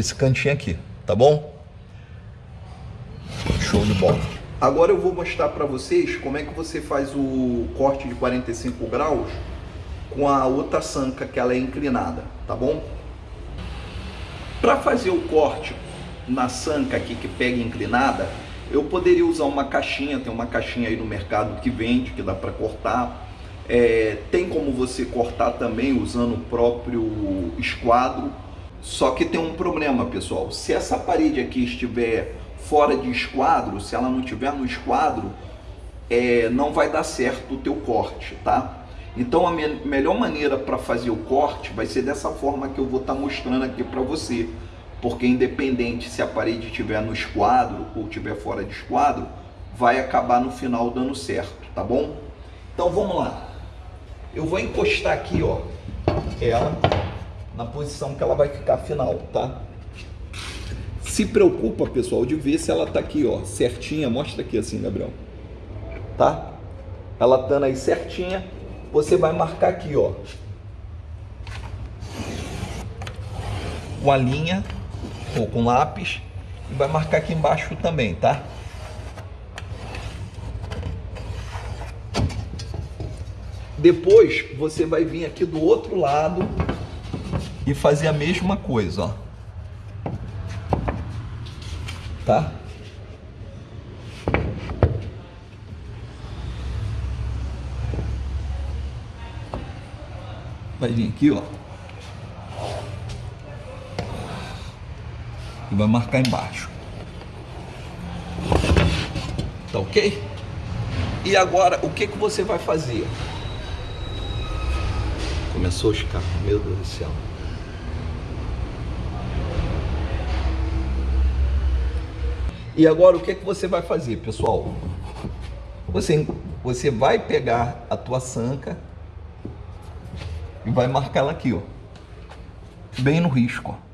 esse cantinho aqui, tá bom? Show de bola. Agora eu vou mostrar para vocês como é que você faz o corte de 45 graus com a outra sanca que ela é inclinada, tá bom? Para fazer o corte na sanca aqui que pega inclinada, eu poderia usar uma caixinha, tem uma caixinha aí no mercado que vende, que dá para cortar. É, tem como você cortar também usando o próprio esquadro só que tem um problema, pessoal. Se essa parede aqui estiver fora de esquadro, se ela não estiver no esquadro, é, não vai dar certo o teu corte, tá? Então a me melhor maneira para fazer o corte vai ser dessa forma que eu vou estar tá mostrando aqui para você. Porque independente se a parede estiver no esquadro ou estiver fora de esquadro, vai acabar no final dando certo, tá bom? Então vamos lá. Eu vou encostar aqui, ó, ela na posição que ela vai ficar final, tá? Se preocupa, pessoal, de ver se ela tá aqui, ó, certinha. Mostra aqui assim, Gabriel. Tá? Ela estando aí certinha, você vai marcar aqui, ó. Com a linha ou com lápis e vai marcar aqui embaixo também, tá? Depois você vai vir aqui do outro lado e fazer a mesma coisa, ó. Tá? Vai vir aqui, ó. E vai marcar embaixo. Tá ok? E agora, o que, que você vai fazer? Começou a escapar, meu Deus do céu. E agora o que, é que você vai fazer, pessoal? Você, você vai pegar a tua sanca e vai marcar ela aqui, ó. Bem no risco, ó.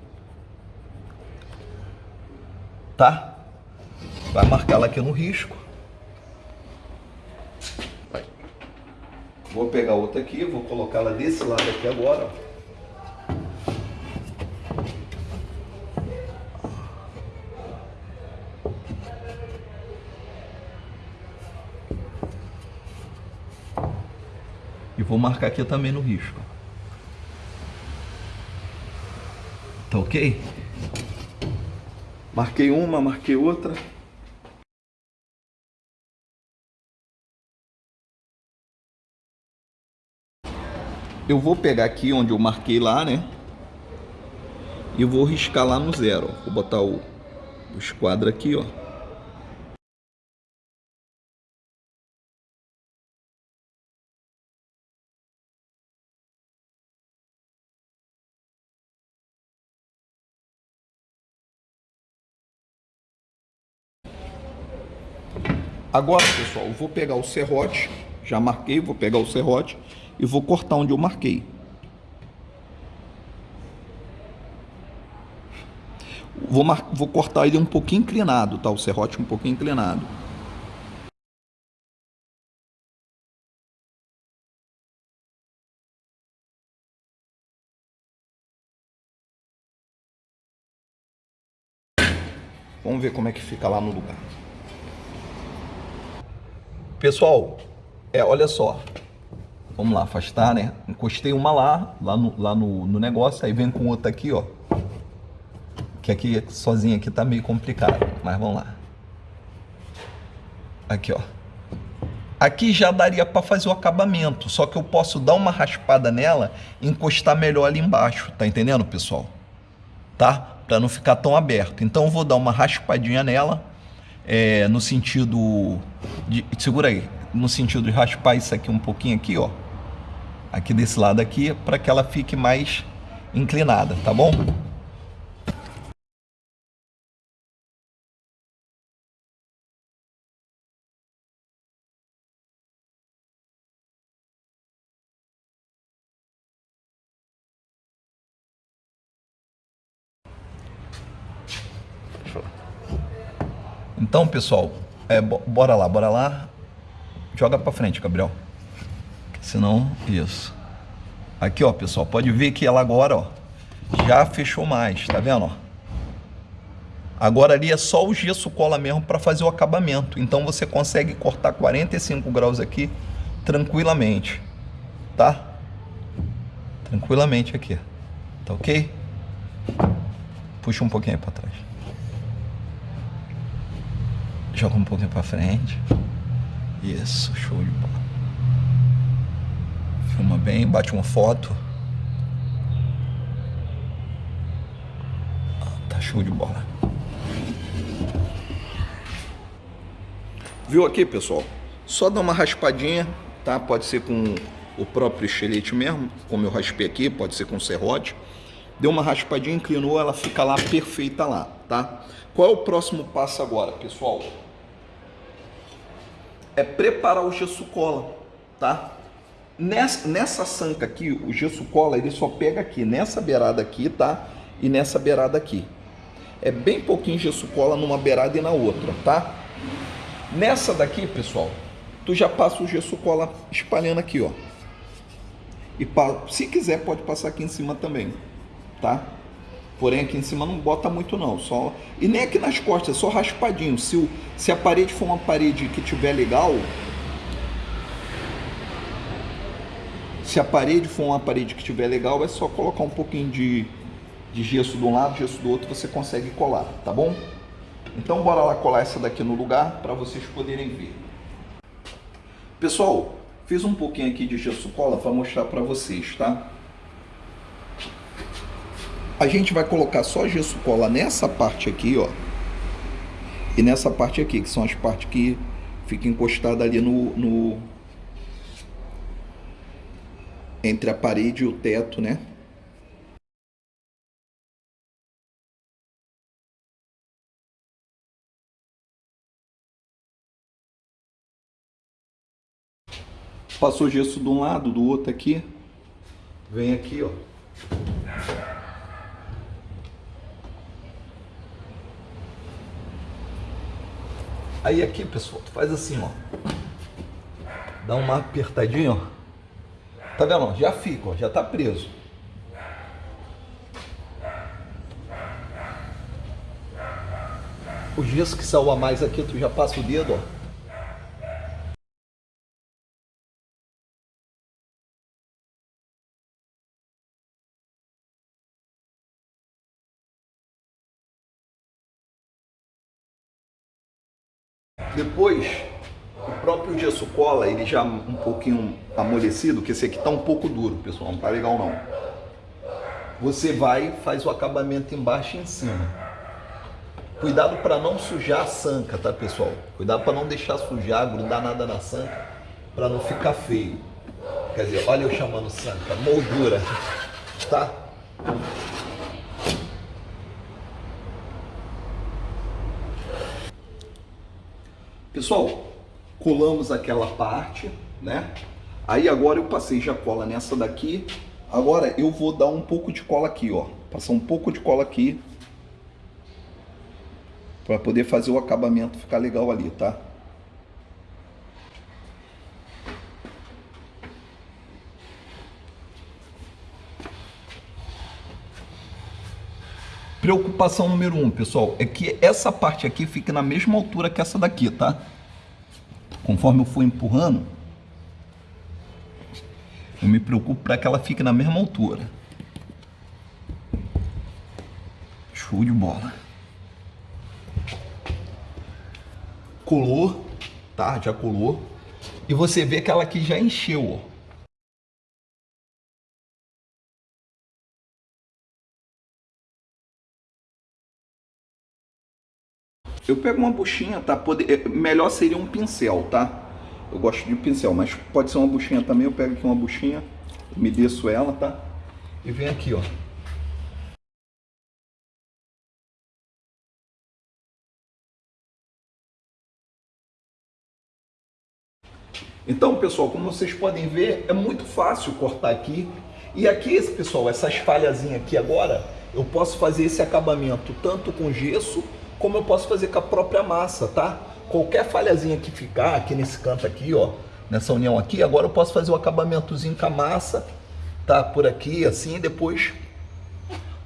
Tá? Vai marcar ela aqui no risco. Vou pegar outra aqui, vou colocar ela desse lado aqui agora, ó. Marcar aqui também no risco. Tá ok? Marquei uma, marquei outra. Eu vou pegar aqui onde eu marquei lá, né? E vou riscar lá no zero. Vou botar o, o esquadro aqui, ó. Agora, pessoal, eu vou pegar o serrote, já marquei, vou pegar o serrote e vou cortar onde eu marquei. Vou, mar... vou cortar ele um pouquinho inclinado, tá? O serrote um pouquinho inclinado. Vamos ver como é que fica lá no lugar. Pessoal, é, olha só. Vamos lá, afastar, né? Encostei uma lá, lá no, lá no, no negócio, aí vem com outra aqui, ó. Que aqui, sozinha aqui tá meio complicado, mas vamos lá. Aqui, ó. Aqui já daria para fazer o acabamento, só que eu posso dar uma raspada nela e encostar melhor ali embaixo, tá entendendo, pessoal? Tá? Para não ficar tão aberto. Então eu vou dar uma raspadinha nela, é, no sentido de, segura aí, no sentido de raspar isso aqui um pouquinho aqui, ó, aqui desse lado aqui, para que ela fique mais inclinada, tá bom? Então, pessoal, é, bora lá, bora lá. Joga para frente, Gabriel. Senão, isso. Aqui, ó, pessoal, pode ver que ela agora, ó, já fechou mais, tá vendo, ó? Agora ali é só o gesso cola mesmo para fazer o acabamento. Então você consegue cortar 45 graus aqui tranquilamente, tá? Tranquilamente aqui, tá ok? Puxa um pouquinho para trás. Joga um pouquinho para frente. Isso, show de bola. Filma bem, bate uma foto. Tá show de bola. Viu aqui, pessoal? Só dá uma raspadinha, tá? Pode ser com o próprio estilete mesmo, como eu raspei aqui, pode ser com serrote. Deu uma raspadinha, inclinou, ela fica lá perfeita lá, tá? Qual é o próximo passo agora, pessoal? É preparar o gesso cola, tá? Nessa, nessa sanca aqui, o gesso cola, ele só pega aqui, nessa beirada aqui, tá? E nessa beirada aqui. É bem pouquinho gesso cola numa beirada e na outra, tá? Nessa daqui, pessoal, tu já passa o gesso cola espalhando aqui, ó. E se quiser, pode passar aqui em cima também, tá? Porém, aqui em cima não bota muito não, só... E nem aqui nas costas, é só raspadinho. Se, o... se a parede for uma parede que tiver legal... Se a parede for uma parede que tiver legal, é só colocar um pouquinho de, de gesso de um lado, gesso do outro, você consegue colar, tá bom? Então bora lá colar essa daqui no lugar para vocês poderem ver. Pessoal, fiz um pouquinho aqui de gesso cola para mostrar para vocês, tá? A gente vai colocar só gesso cola nessa parte aqui, ó. E nessa parte aqui, que são as partes que ficam encostadas ali no, no... Entre a parede e o teto, né? Passou gesso de um lado, do outro aqui. Vem aqui, ó. Aí aqui, pessoal, tu faz assim, ó. Dá uma apertadinha, ó. Tá vendo? Já fica, ó. Já tá preso. O gesso que saiu a mais aqui, tu já passa o dedo, ó. Depois, o próprio gesso cola, ele já um pouquinho amolecido, que esse aqui tá um pouco duro, pessoal, não tá legal não. Você vai faz o acabamento embaixo e em cima. Cuidado para não sujar a sanca, tá pessoal? Cuidado para não deixar sujar, grudar nada na sanca, para não ficar feio. Quer dizer, olha eu chamando sanca, moldura, tá? Pessoal, colamos aquela parte, né? Aí agora eu passei já cola nessa daqui. Agora eu vou dar um pouco de cola aqui, ó. Passar um pouco de cola aqui. Para poder fazer o acabamento ficar legal ali, tá? Preocupação número um, pessoal, é que essa parte aqui fique na mesma altura que essa daqui, tá? Conforme eu for empurrando, eu me preocupo para que ela fique na mesma altura. Show de bola. Colou, tá? Já colou. E você vê que ela aqui já encheu, ó. Eu pego uma buchinha, tá? Poder, é, melhor seria um pincel, tá? Eu gosto de pincel, mas pode ser uma buchinha também. Eu pego aqui uma buchinha, me desço ela, tá? E vem aqui, ó. Então, pessoal, como vocês podem ver, é muito fácil cortar aqui. E aqui, pessoal, essas falhazinhas aqui agora, eu posso fazer esse acabamento tanto com gesso como eu posso fazer com a própria massa, tá? Qualquer falhazinha que ficar aqui nesse canto aqui, ó, nessa união aqui, agora eu posso fazer o acabamentozinho com a massa, tá? Por aqui, assim, depois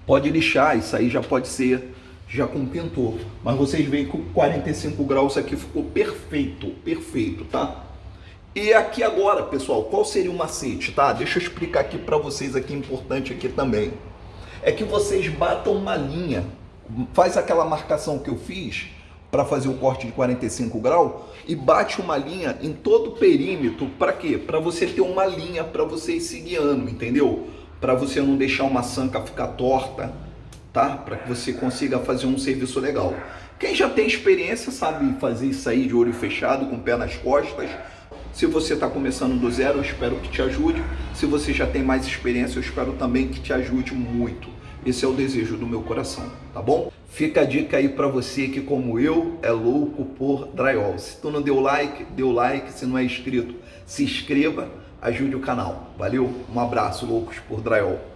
pode lixar, isso aí já pode ser já com pintor. Mas vocês veem que o 45 graus aqui ficou perfeito, perfeito, tá? E aqui agora, pessoal, qual seria o macete, tá? Deixa eu explicar aqui para vocês aqui, importante aqui também. É que vocês batam uma linha, faz aquela marcação que eu fiz para fazer o corte de 45 graus e bate uma linha em todo o perímetro, para quê? Para você ter uma linha para você ir se guiando, entendeu? Para você não deixar uma sanca ficar torta, tá? Para que você consiga fazer um serviço legal. Quem já tem experiência sabe fazer isso aí de olho fechado, com o pé nas costas. Se você está começando do zero, eu espero que te ajude. Se você já tem mais experiência, eu espero também que te ajude muito. Esse é o desejo do meu coração, tá bom? Fica a dica aí para você que, como eu, é louco por drywall. Se tu não deu like, deu like. Se não é inscrito, se inscreva, ajude o canal. Valeu? Um abraço, loucos por drywall.